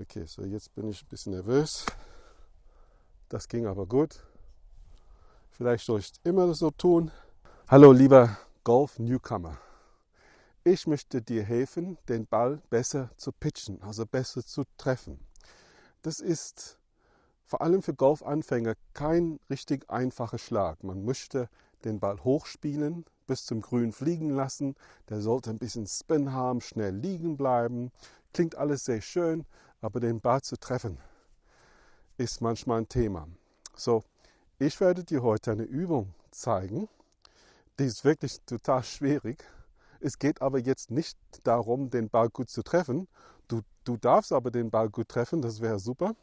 Okay, so jetzt bin ich ein bisschen nervös. Das ging aber gut. Vielleicht soll ich immer so tun. Hallo lieber Golf-Newcomer. Ich möchte dir helfen, den Ball besser zu pitchen, also besser zu treffen. Das ist vor allem für Golfanfänger kein richtig einfacher Schlag. Man möchte den Ball hochspielen, bis zum Grün fliegen lassen. Der sollte ein bisschen Spin haben, schnell liegen bleiben. Klingt alles sehr schön, aber den Ball zu treffen ist manchmal ein Thema. So, ich werde dir heute eine Übung zeigen. Die ist wirklich total schwierig. Es geht aber jetzt nicht darum, den Ball gut zu treffen. Du, du darfst aber den Ball gut treffen, das wäre super.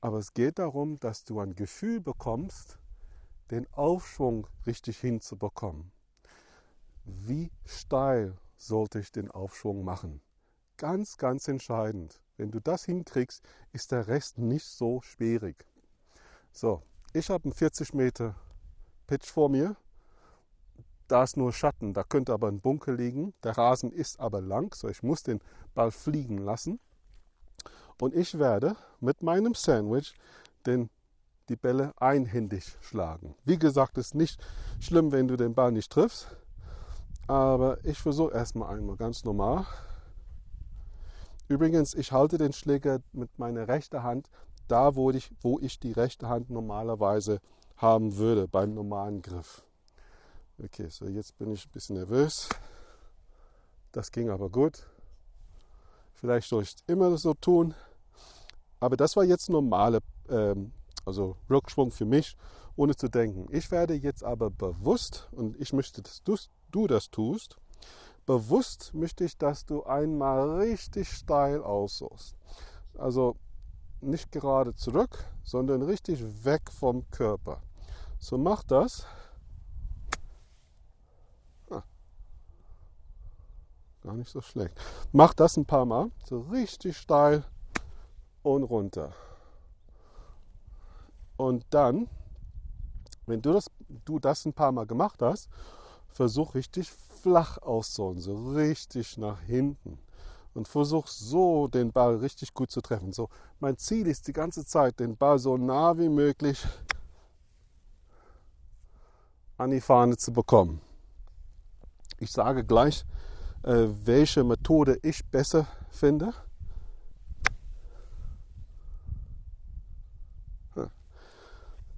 Aber es geht darum, dass du ein Gefühl bekommst, den Aufschwung richtig hinzubekommen. Wie steil sollte ich den Aufschwung machen? Ganz, ganz entscheidend. Wenn du das hinkriegst, ist der Rest nicht so schwierig. So, ich habe einen 40 Meter Pitch vor mir. Da ist nur Schatten, da könnte aber ein Bunker liegen. Der Rasen ist aber lang, so ich muss den Ball fliegen lassen. Und ich werde mit meinem Sandwich den, die Bälle einhändig schlagen. Wie gesagt, ist nicht schlimm, wenn du den Ball nicht triffst. Aber ich versuche erstmal einmal ganz normal. Übrigens, ich halte den Schläger mit meiner rechten Hand da, wo ich, wo ich die rechte Hand normalerweise haben würde beim normalen Griff. Okay, so jetzt bin ich ein bisschen nervös. Das ging aber gut. Vielleicht soll ich es immer so tun. Aber das war jetzt normale, ähm, also Rückschwung für mich, ohne zu denken. Ich werde jetzt aber bewusst, und ich möchte, dass du, du das tust, bewusst möchte ich, dass du einmal richtig steil aussuchst. Also nicht gerade zurück, sondern richtig weg vom Körper. So mach das. Gar nicht so schlecht. Mach das ein paar Mal, so richtig steil und runter. Und dann, wenn du das, du das ein paar Mal gemacht hast, versuch richtig flach auszuholen, so richtig nach hinten. Und versuch so den Ball richtig gut zu treffen. So, mein Ziel ist die ganze Zeit, den Ball so nah wie möglich an die Fahne zu bekommen. Ich sage gleich, äh, welche Methode ich besser finde.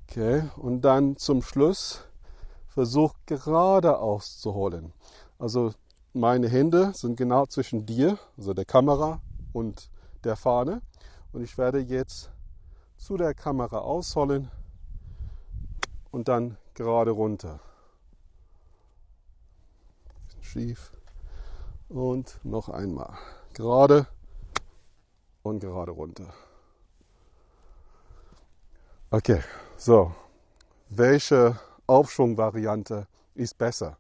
Okay, und dann zum Schluss versuch gerade auszuholen. Also meine Hände sind genau zwischen dir, also der Kamera und der Fahne. Und ich werde jetzt zu der Kamera ausholen und dann gerade runter. Schief. Und noch einmal. Gerade und gerade runter. Okay, so. Welche Aufschwungvariante ist besser?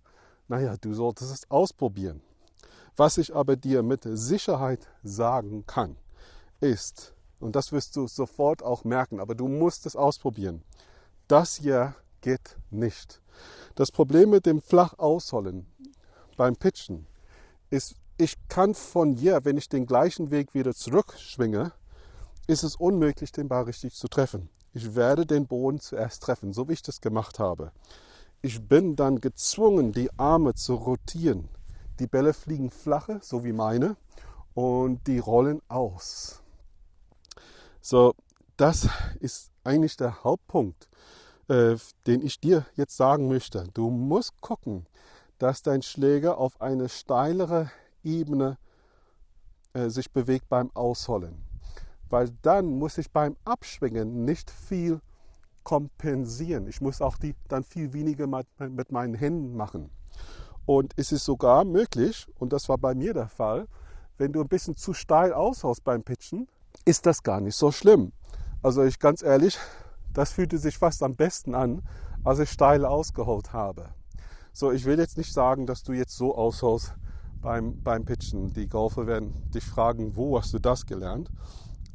Naja, du solltest es ausprobieren. Was ich aber dir mit Sicherheit sagen kann, ist, und das wirst du sofort auch merken, aber du musst es ausprobieren. Das hier geht nicht. Das Problem mit dem flach ausholen beim Pitchen ist, ich kann von hier, wenn ich den gleichen Weg wieder zurückschwinge, ist es unmöglich, den Ball richtig zu treffen. Ich werde den Boden zuerst treffen, so wie ich das gemacht habe. Ich bin dann gezwungen, die Arme zu rotieren. Die Bälle fliegen flache, so wie meine, und die rollen aus. So, das ist eigentlich der Hauptpunkt, äh, den ich dir jetzt sagen möchte. Du musst gucken, dass dein Schläger auf eine steilere Ebene äh, sich bewegt beim Ausholen. Weil dann muss ich beim Abschwingen nicht viel kompensieren. Ich muss auch die dann viel weniger mit meinen Händen machen. Und es ist sogar möglich, und das war bei mir der Fall, wenn du ein bisschen zu steil aushaust beim Pitchen, ist das gar nicht so schlimm. Also ich ganz ehrlich, das fühlte sich fast am besten an, als ich steil ausgeholt habe. So, ich will jetzt nicht sagen, dass du jetzt so aushaust beim, beim Pitchen. Die Golfer werden dich fragen, wo hast du das gelernt?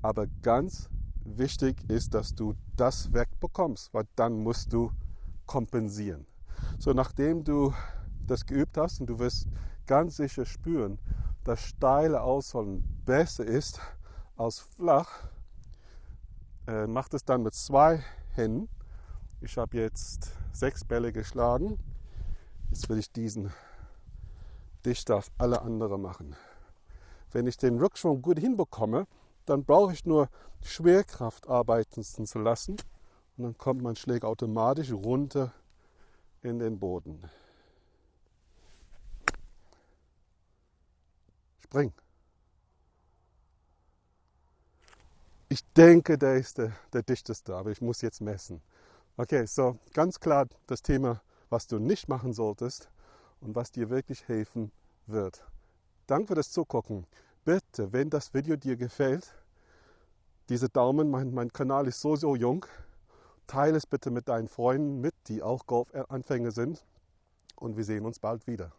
Aber ganz wichtig ist, dass du das wegbekommst, weil dann musst du kompensieren. So, nachdem du das geübt hast und du wirst ganz sicher spüren, dass steile Ausholen besser ist aus flach. Äh, macht es dann mit zwei Händen. Ich habe jetzt sechs Bälle geschlagen. Jetzt will ich diesen dichter auf alle anderen machen. Wenn ich den Rückschwung gut hinbekomme, dann brauche ich nur Schwerkraft arbeiten zu lassen und dann kommt mein Schläger automatisch runter in den Boden. Spring. Ich denke, der ist der, der dichteste, aber ich muss jetzt messen. Okay, so ganz klar das Thema, was du nicht machen solltest und was dir wirklich helfen wird. Danke für das Zugucken. Bitte, wenn das Video dir gefällt, diese Daumen, mein, mein Kanal ist so, so jung, teile es bitte mit deinen Freunden mit, die auch Golfanfänger sind und wir sehen uns bald wieder.